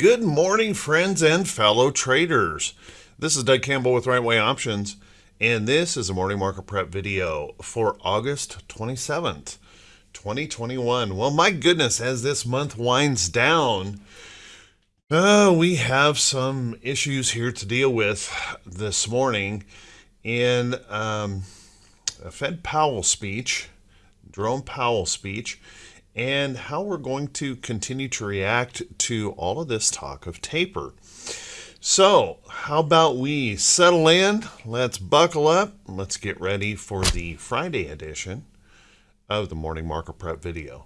Good morning, friends and fellow traders. This is Doug Campbell with Right Way Options, and this is a morning market prep video for August 27th, 2021. Well, my goodness, as this month winds down, uh, we have some issues here to deal with this morning in um, a Fed Powell speech, Jerome Powell speech and how we're going to continue to react to all of this talk of taper. So, how about we settle in? Let's buckle up. Let's get ready for the Friday edition of the Morning Market Prep video.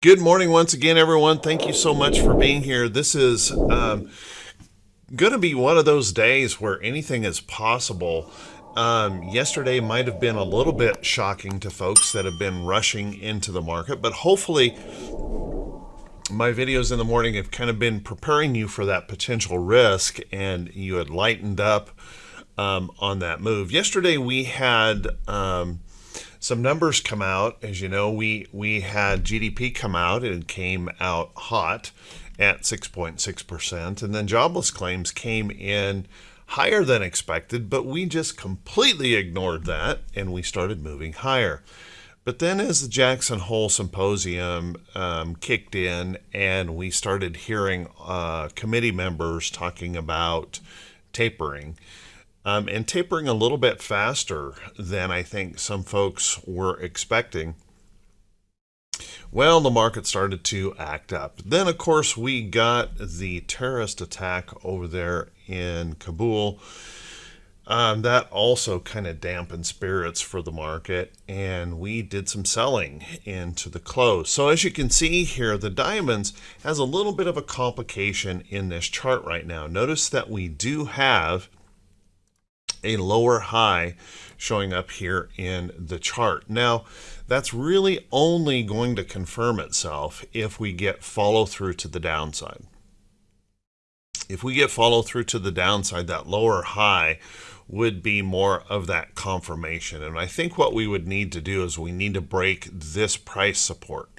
Good morning once again, everyone. Thank you so much for being here. This is um, going to be one of those days where anything is possible. Um, yesterday might have been a little bit shocking to folks that have been rushing into the market, but hopefully my videos in the morning have kind of been preparing you for that potential risk and you had lightened up um, on that move. Yesterday we had um, some numbers come out. As you know, we, we had GDP come out and came out hot at 6.6%, and then jobless claims came in higher than expected, but we just completely ignored that and we started moving higher. But then, as the Jackson Hole Symposium um, kicked in, and we started hearing uh, committee members talking about tapering, um, and tapering a little bit faster than I think some folks were expecting, well, the market started to act up. Then, of course, we got the terrorist attack over there in Kabul. Um, that also kind of dampened spirits for the market, and we did some selling into the close. So as you can see here, the diamonds has a little bit of a complication in this chart right now. Notice that we do have a lower high showing up here in the chart. Now, that's really only going to confirm itself if we get follow through to the downside. If we get follow through to the downside, that lower high would be more of that confirmation. And I think what we would need to do is we need to break this price support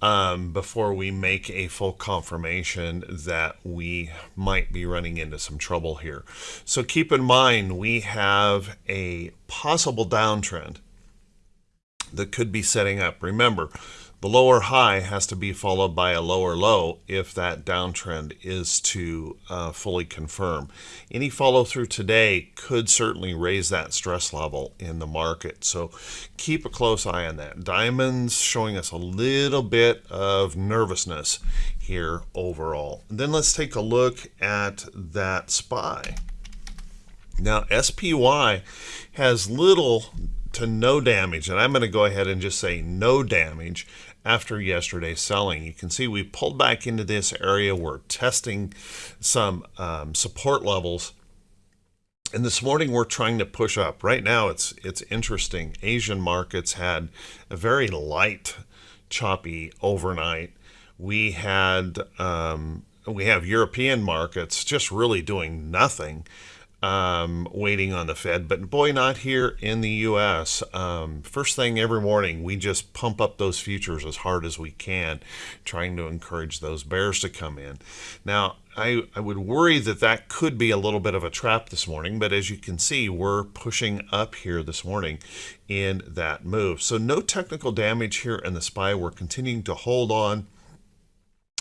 um, before we make a full confirmation that we might be running into some trouble here. So keep in mind, we have a possible downtrend that could be setting up. Remember, the lower high has to be followed by a lower low if that downtrend is to uh, fully confirm. Any follow through today could certainly raise that stress level in the market. So keep a close eye on that. Diamonds showing us a little bit of nervousness here overall. Then let's take a look at that SPY. Now SPY has little to no damage, and I'm going to go ahead and just say no damage after yesterday's selling. You can see we pulled back into this area. We're testing some um, support levels. And this morning we're trying to push up. Right now it's it's interesting. Asian markets had a very light, choppy overnight. We had um, we have European markets just really doing nothing um, waiting on the Fed, but boy, not here in the U.S. Um, first thing every morning, we just pump up those futures as hard as we can, trying to encourage those bears to come in. Now, I, I would worry that that could be a little bit of a trap this morning, but as you can see, we're pushing up here this morning in that move. So no technical damage here in the SPY. We're continuing to hold on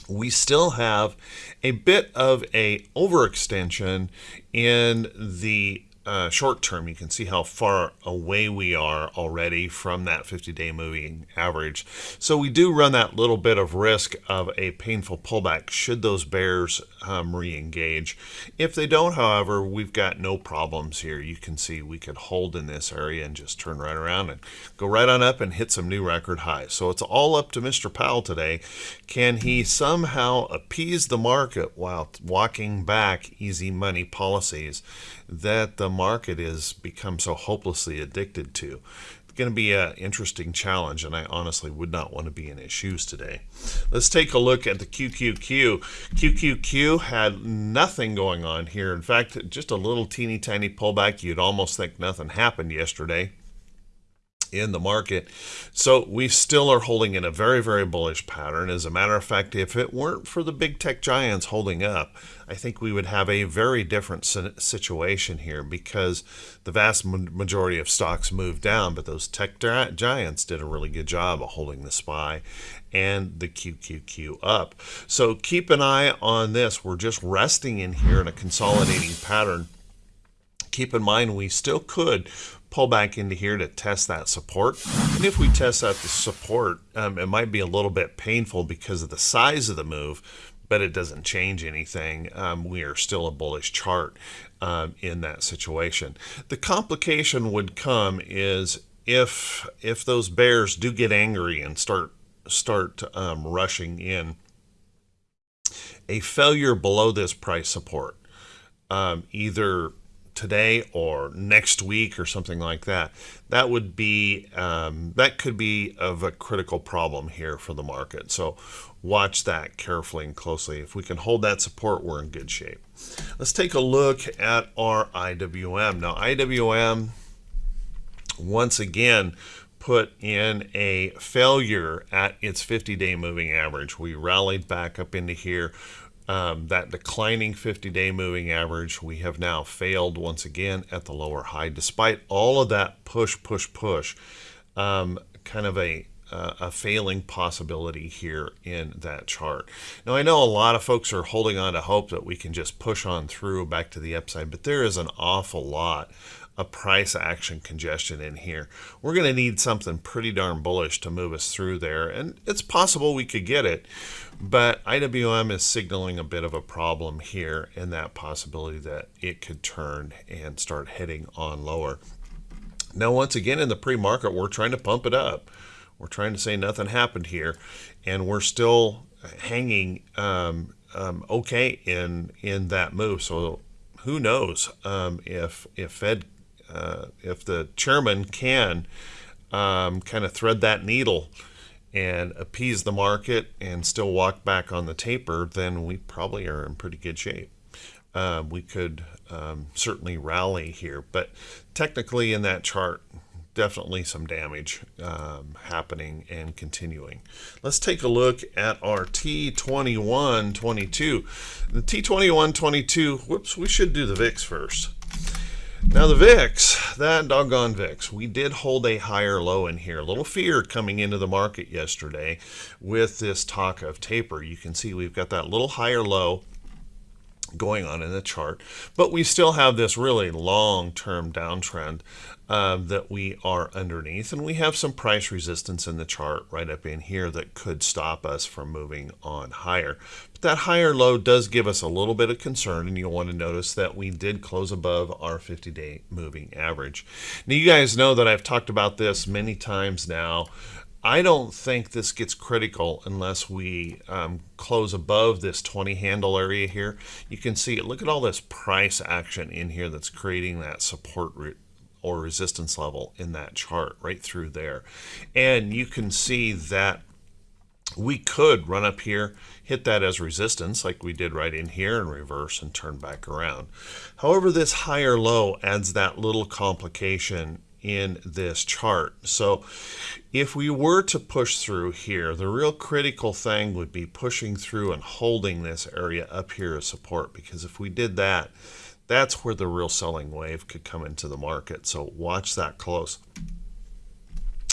we still have a bit of a overextension in the uh, short term, you can see how far away we are already from that 50-day moving average. So we do run that little bit of risk of a painful pullback should those bears um, re-engage. If they don't, however, we've got no problems here. You can see we could hold in this area and just turn right around and go right on up and hit some new record highs. So it's all up to Mr. Powell today. Can he somehow appease the market while walking back easy money policies that the market has become so hopelessly addicted to. It's going to be an interesting challenge, and I honestly would not want to be in his shoes today. Let's take a look at the QQQ. QQQ had nothing going on here. In fact, just a little teeny tiny pullback. You'd almost think nothing happened yesterday. In the market. So we still are holding in a very, very bullish pattern. As a matter of fact, if it weren't for the big tech giants holding up, I think we would have a very different situation here because the vast majority of stocks moved down, but those tech giants did a really good job of holding the SPY and the QQQ up. So keep an eye on this. We're just resting in here in a consolidating pattern keep in mind we still could pull back into here to test that support. And if we test out the support, um, it might be a little bit painful because of the size of the move, but it doesn't change anything. Um, we are still a bullish chart um, in that situation. The complication would come is if if those bears do get angry and start start um, rushing in, a failure below this price support, um, either today or next week or something like that, that would be um, that could be of a critical problem here for the market. So watch that carefully and closely. If we can hold that support, we're in good shape. Let's take a look at our IWM. Now IWM once again put in a failure at its 50-day moving average. We rallied back up into here um, that declining 50-day moving average, we have now failed once again at the lower high, despite all of that push, push, push, um, kind of a, uh, a failing possibility here in that chart. Now, I know a lot of folks are holding on to hope that we can just push on through back to the upside, but there is an awful lot a price action congestion in here. We're going to need something pretty darn bullish to move us through there, and it's possible we could get it, but IWM is signaling a bit of a problem here in that possibility that it could turn and start heading on lower. Now, once again, in the pre-market, we're trying to pump it up. We're trying to say nothing happened here, and we're still hanging um, um, okay in in that move. So who knows um, if if Fed uh, if the chairman can um, kind of thread that needle and appease the market and still walk back on the taper, then we probably are in pretty good shape. Uh, we could um, certainly rally here, but technically in that chart, definitely some damage um, happening and continuing. Let's take a look at our T2122. The T2122, whoops, we should do the VIX first. Now the VIX, that doggone VIX, we did hold a higher low in here. A little fear coming into the market yesterday with this talk of taper. You can see we've got that little higher low going on in the chart, but we still have this really long-term downtrend uh, that we are underneath, and we have some price resistance in the chart right up in here that could stop us from moving on higher. But that higher low does give us a little bit of concern, and you'll want to notice that we did close above our 50-day moving average. Now, you guys know that I've talked about this many times now, I don't think this gets critical unless we um, close above this 20 handle area here. You can see, look at all this price action in here that's creating that support or resistance level in that chart right through there. And you can see that we could run up here, hit that as resistance like we did right in here and reverse and turn back around. However, this higher low adds that little complication in this chart. So if we were to push through here, the real critical thing would be pushing through and holding this area up here as support because if we did that, that's where the real selling wave could come into the market. So watch that close.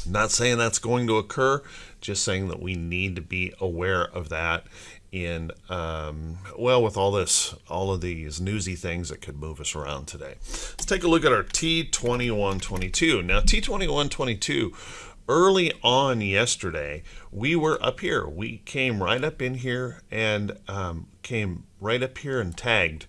Not saying that's going to occur, just saying that we need to be aware of that in um, well with all this all of these newsy things that could move us around today let's take a look at our t2122 now t2122 early on yesterday we were up here we came right up in here and um, came right up here and tagged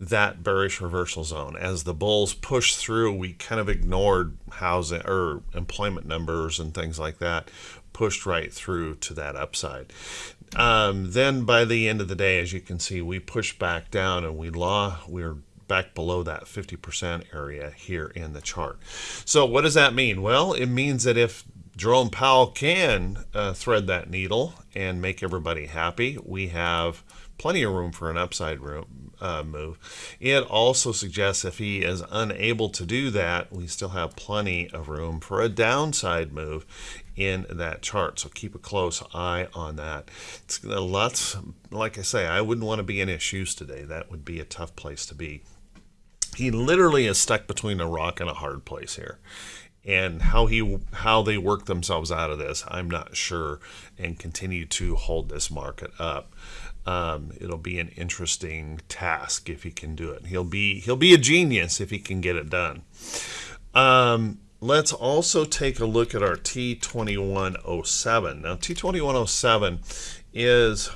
that bearish reversal zone as the bulls pushed through we kind of ignored housing or employment numbers and things like that pushed right through to that upside um, then by the end of the day, as you can see, we pushed back down and we law we're back below that 50% area here in the chart. So what does that mean? Well, it means that if Jerome Powell can uh, thread that needle and make everybody happy, we have plenty of room for an upside room uh, move. It also suggests if he is unable to do that, we still have plenty of room for a downside move in that chart. So keep a close eye on that. It's lots, like I say, I wouldn't want to be in his shoes today. That would be a tough place to be. He literally is stuck between a rock and a hard place here and how he how they work themselves out of this i'm not sure and continue to hold this market up. Um, it'll be an interesting task if he can do it. He'll be he'll be a genius if he can get it done. Um, let's also take a look at our T2107. Now, T2107 is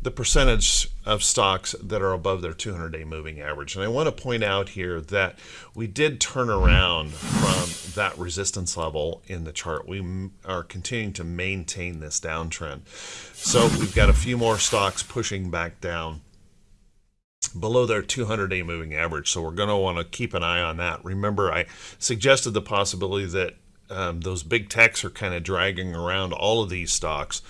the percentage of stocks that are above their 200 day moving average. And I want to point out here that we did turn around from that resistance level in the chart. We are continuing to maintain this downtrend. So we've got a few more stocks pushing back down below their 200 day moving average. So we're going to want to keep an eye on that. Remember, I suggested the possibility that um, those big techs are kind of dragging around all of these stocks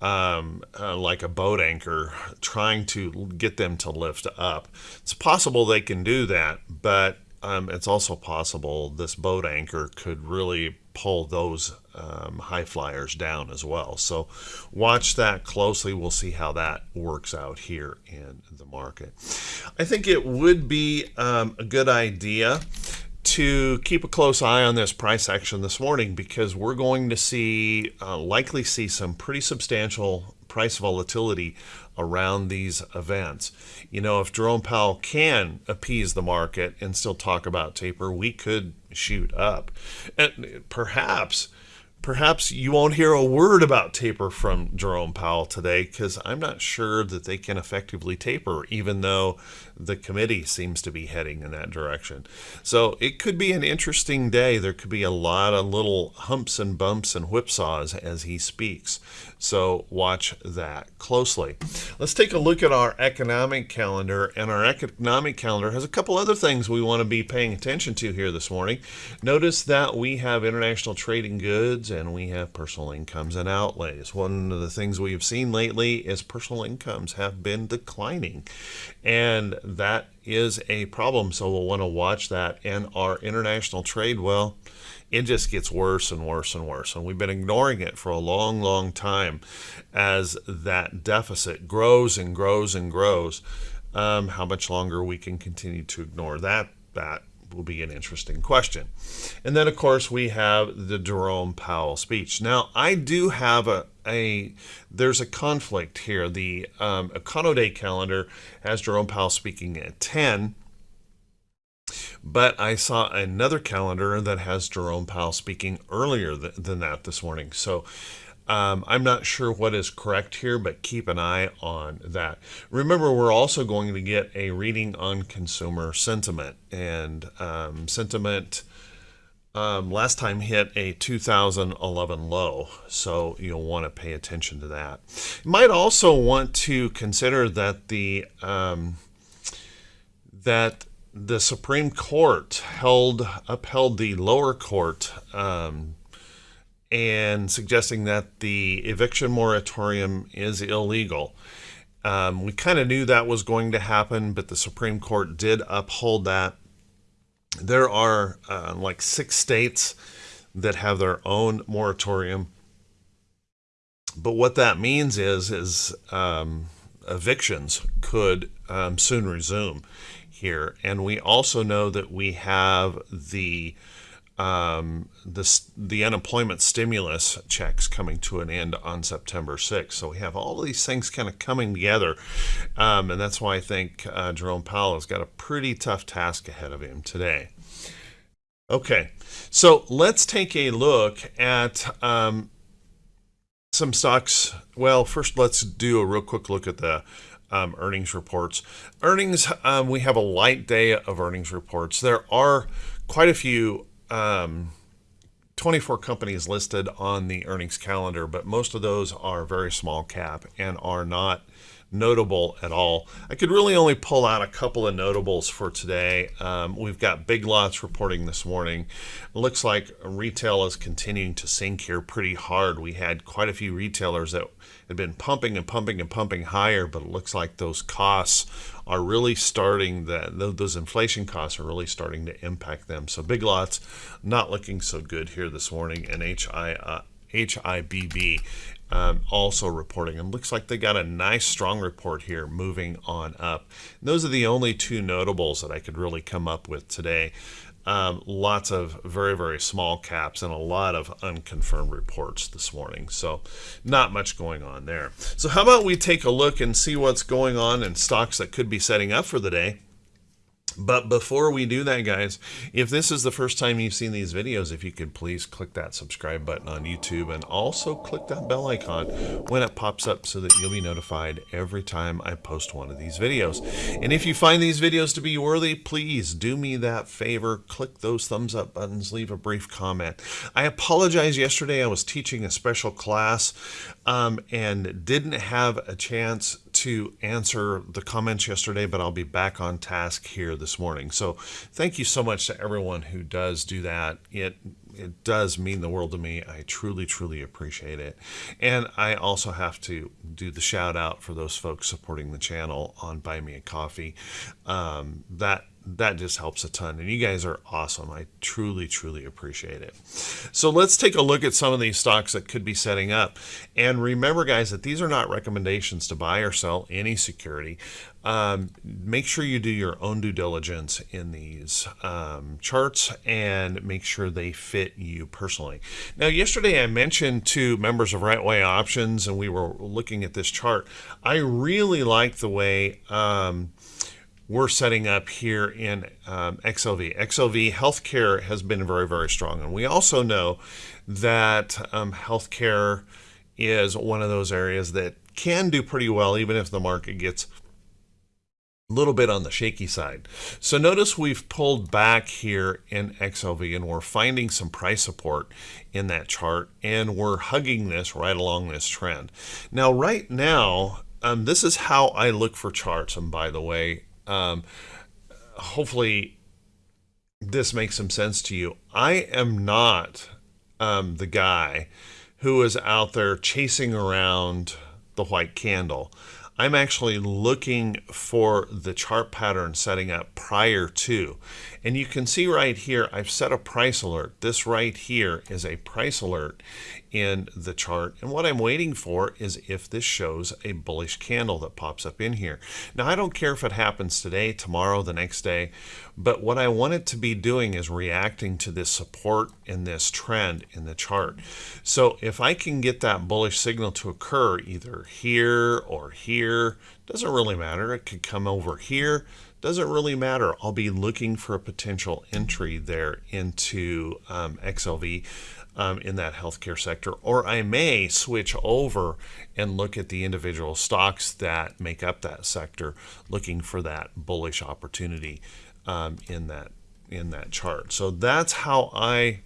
um, uh, like a boat anchor, trying to get them to lift up. It's possible they can do that, but um, it's also possible this boat anchor could really pull those um, high flyers down as well. So watch that closely. We'll see how that works out here in the market. I think it would be um, a good idea to keep a close eye on this price action this morning because we're going to see uh, likely see some pretty substantial price volatility around these events. You know, if Jerome Powell can appease the market and still talk about taper, we could shoot up. And perhaps perhaps you won't hear a word about taper from Jerome Powell today because I'm not sure that they can effectively taper, even though the committee seems to be heading in that direction. So it could be an interesting day. There could be a lot of little humps and bumps and whipsaws as he speaks. So watch that closely. Let's take a look at our economic calendar. And our economic calendar has a couple other things we want to be paying attention to here this morning. Notice that we have international trading goods and we have personal incomes and outlays. One of the things we have seen lately is personal incomes have been declining, and that is a problem. So we'll want to watch that. And our international trade, well, it just gets worse and worse and worse. And we've been ignoring it for a long, long time as that deficit grows and grows and grows. Um, how much longer we can continue to ignore that, that will be an interesting question. And then, of course, we have the Jerome Powell speech. Now, I do have a, a there's a conflict here. The um, Econoday calendar has Jerome Powell speaking at 10, but I saw another calendar that has Jerome Powell speaking earlier th than that this morning. So um, I'm not sure what is correct here, but keep an eye on that. Remember, we're also going to get a reading on consumer sentiment. And um, sentiment um, last time hit a 2011 low, so you'll want to pay attention to that. You might also want to consider that the um, that the Supreme Court held upheld the lower court um, and suggesting that the eviction moratorium is illegal. Um, we kind of knew that was going to happen, but the Supreme Court did uphold that. There are uh, like six states that have their own moratorium. But what that means is, is um, evictions could um, soon resume here. And we also know that we have the um, the, the unemployment stimulus checks coming to an end on September 6th. So we have all these things kind of coming together. Um, and that's why I think uh, Jerome Powell has got a pretty tough task ahead of him today. Okay, so let's take a look at um, some stocks. Well, first let's do a real quick look at the um, earnings reports. Earnings, um, we have a light day of earnings reports. There are quite a few um, 24 companies listed on the earnings calendar, but most of those are very small cap and are not notable at all. I could really only pull out a couple of notables for today. Um, we've got Big Lots reporting this morning. It looks like retail is continuing to sink here pretty hard. We had quite a few retailers that had been pumping and pumping and pumping higher, but it looks like those costs are really starting that those inflation costs are really starting to impact them. So Big Lots not looking so good here this morning, and HI. Uh, HIBB um, also reporting. And looks like they got a nice strong report here moving on up. And those are the only two notables that I could really come up with today. Um, lots of very, very small caps and a lot of unconfirmed reports this morning. So, not much going on there. So, how about we take a look and see what's going on in stocks that could be setting up for the day? But before we do that, guys, if this is the first time you've seen these videos, if you could please click that subscribe button on YouTube and also click that bell icon when it pops up so that you'll be notified every time I post one of these videos. And if you find these videos to be worthy, please do me that favor. Click those thumbs up buttons, leave a brief comment. I apologize yesterday. I was teaching a special class um, and didn't have a chance to answer the comments yesterday, but I'll be back on task here this morning. So thank you so much to everyone who does do that. It it does mean the world to me. I truly, truly appreciate it. And I also have to do the shout out for those folks supporting the channel on Buy Me a Coffee. Um, that that just helps a ton. And you guys are awesome. I truly, truly appreciate it. So let's take a look at some of these stocks that could be setting up. And remember, guys, that these are not recommendations to buy or sell any security. Um, make sure you do your own due diligence in these um, charts and make sure they fit you personally. Now, yesterday I mentioned to members of Right Way Options, and we were looking at this chart. I really like the way. Um, we're setting up here in um, XLV. XLV healthcare has been very, very strong. And we also know that um, healthcare is one of those areas that can do pretty well, even if the market gets little bit on the shaky side. So notice we've pulled back here in XLV and we're finding some price support in that chart and we're hugging this right along this trend. Now, right now, um, this is how I look for charts. And by the way, um, hopefully, this makes some sense to you. I am not um, the guy who is out there chasing around the white candle. I'm actually looking for the chart pattern setting up prior to. And you can see right here, I've set a price alert. This right here is a price alert in the chart. And what I'm waiting for is if this shows a bullish candle that pops up in here. Now, I don't care if it happens today, tomorrow, the next day, but what I want it to be doing is reacting to this support and this trend in the chart. So if I can get that bullish signal to occur either here or here, doesn't really matter. It could come over here. Doesn't really matter. I'll be looking for a potential entry there into um, XLV um, in that healthcare sector, or I may switch over and look at the individual stocks that make up that sector, looking for that bullish opportunity um, in that in that chart. So that's how I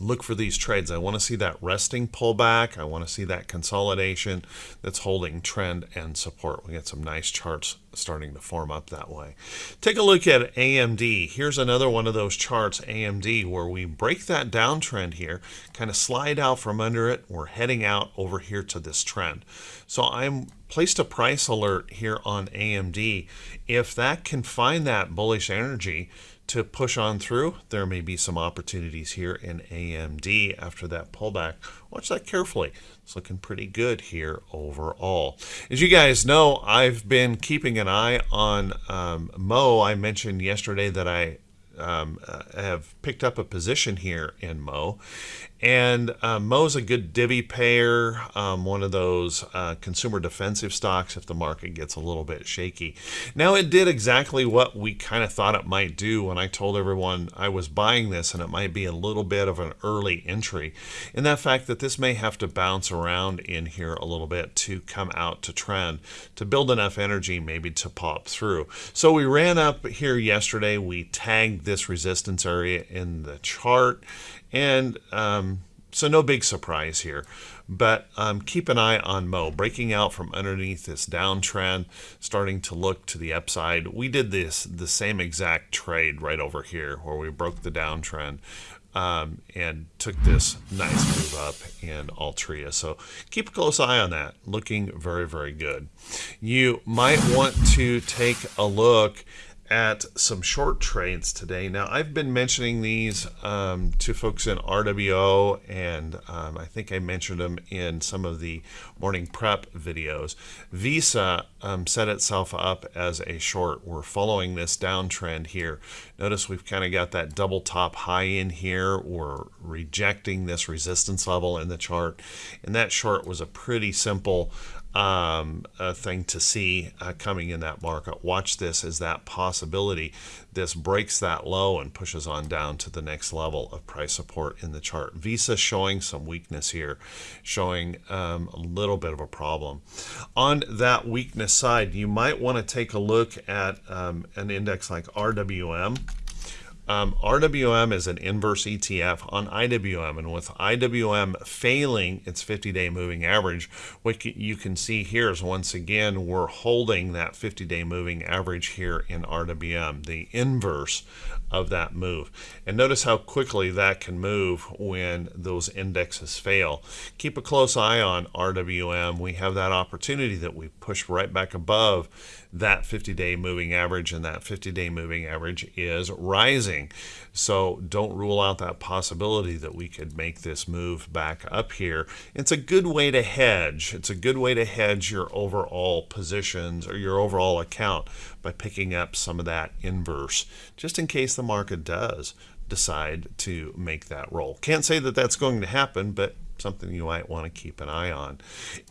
look for these trades. I want to see that resting pullback. I want to see that consolidation that's holding trend and support. We got some nice charts starting to form up that way. Take a look at AMD. Here's another one of those charts, AMD, where we break that downtrend here, kind of slide out from under it. We're heading out over here to this trend. So I'm placed a price alert here on AMD. If that can find that bullish energy, to push on through. There may be some opportunities here in AMD after that pullback. Watch that carefully. It's looking pretty good here overall. As you guys know, I've been keeping an eye on um, Mo. I mentioned yesterday that I um, uh, have picked up a position here in Mo. And uh, Mo's a good divvy payer, um, one of those uh, consumer defensive stocks if the market gets a little bit shaky. Now, it did exactly what we kind of thought it might do when I told everyone I was buying this and it might be a little bit of an early entry. In that fact that this may have to bounce around in here a little bit to come out to trend, to build enough energy maybe to pop through. So we ran up here yesterday. We tagged this resistance area in the chart and um, so no big surprise here, but um, keep an eye on Mo breaking out from underneath this downtrend, starting to look to the upside. We did this the same exact trade right over here where we broke the downtrend um, and took this nice move up in Altria. So keep a close eye on that. Looking very, very good. You might want to take a look at some short trades today. Now, I've been mentioning these um, to folks in RWO, and um, I think I mentioned them in some of the morning prep videos. Visa um, set itself up as a short. We're following this downtrend here. Notice we've kind of got that double top high in here. We're rejecting this resistance level in the chart, and that short was a pretty simple um, a thing to see uh, coming in that market. Watch this as that possibility. This breaks that low and pushes on down to the next level of price support in the chart. Visa showing some weakness here, showing um, a little bit of a problem. On that weakness side, you might want to take a look at um, an index like RWM. Um, RWM is an inverse ETF on IWM, and with IWM failing its 50-day moving average, what you can see here is once again we're holding that 50-day moving average here in RWM, the inverse of that move. And notice how quickly that can move when those indexes fail. Keep a close eye on RWM. We have that opportunity that we push right back above that 50-day moving average, and that 50-day moving average is rising. So don't rule out that possibility that we could make this move back up here. It's a good way to hedge. It's a good way to hedge your overall positions or your overall account by picking up some of that inverse, just in case the market does decide to make that roll. Can't say that that's going to happen, but something you might want to keep an eye on.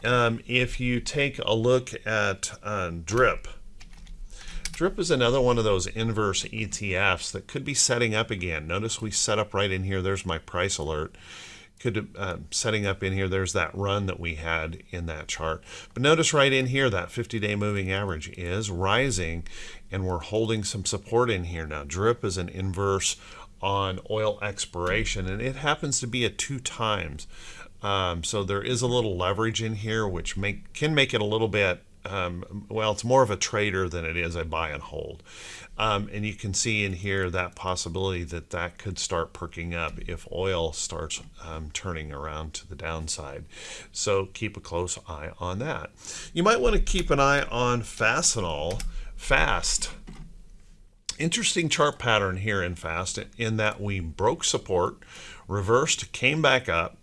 Um, if you take a look at uh, DRIP, DRIP is another one of those inverse ETFs that could be setting up again. Notice we set up right in here. There's my price alert. Could uh, setting up in here. There's that run that we had in that chart. But notice right in here that 50-day moving average is rising, and we're holding some support in here now. DRIP is an inverse on oil exploration and it happens to be at two times. Um, so there is a little leverage in here, which make can make it a little bit um, well, it's more of a trader than it is a buy and hold. Um, and you can see in here that possibility that that could start perking up if oil starts um, turning around to the downside. So keep a close eye on that. You might want to keep an eye on Fastenal fast. Interesting chart pattern here in fast in that we broke support, reversed, came back up,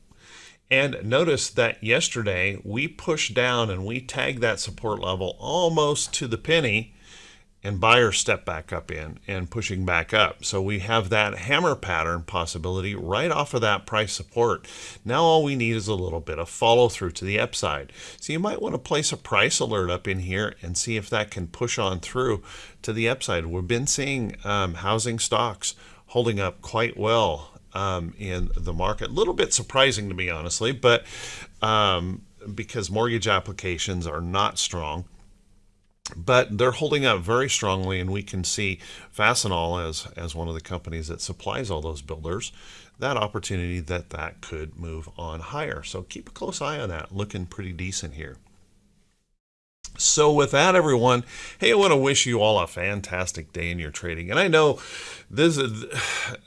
and notice that yesterday we pushed down and we tagged that support level almost to the penny and buyers step back up in and pushing back up. So we have that hammer pattern possibility right off of that price support. Now all we need is a little bit of follow through to the upside. So you might want to place a price alert up in here and see if that can push on through to the upside. We've been seeing um, housing stocks holding up quite well um, in the market. A little bit surprising to me, honestly, but um, because mortgage applications are not strong. But they're holding up very strongly, and we can see Fastenal as, as one of the companies that supplies all those builders, that opportunity that that could move on higher. So keep a close eye on that, looking pretty decent here. So with that, everyone, hey, I want to wish you all a fantastic day in your trading. And I know this is,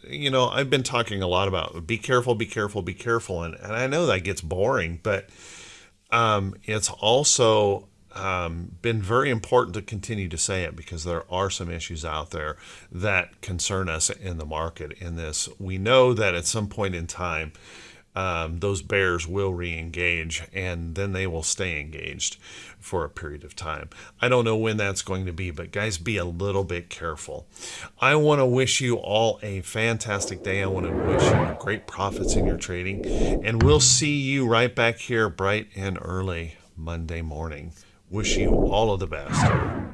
you know, I've been talking a lot about be careful, be careful, be careful. And, and I know that gets boring, but um, it's also um, been very important to continue to say it because there are some issues out there that concern us in the market in this. We know that at some point in time, um, those bears will re-engage and then they will stay engaged for a period of time. I don't know when that's going to be, but guys, be a little bit careful. I want to wish you all a fantastic day. I want to wish you great profits in your trading, and we'll see you right back here bright and early Monday morning. Wish you all of the best.